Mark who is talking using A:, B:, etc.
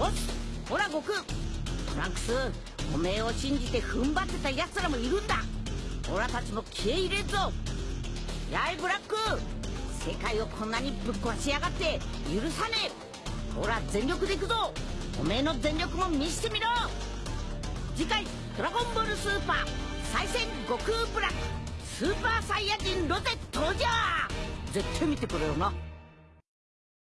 A: おっほら悟空。トランクスおめえを信じて踏ん張ってた奴らもいるんだ。オラたちも気合入れんぞ。やいブラック。世界をこんなにぶっ壊しやがって許さねえ。ほら全力でいくぞ。おめえの全力も見してみろ。次回「ドラゴンボールスーパー。再戦悟空ブラック。スーパーサイヤ人ロゼ登場!」絶対見てくれよな。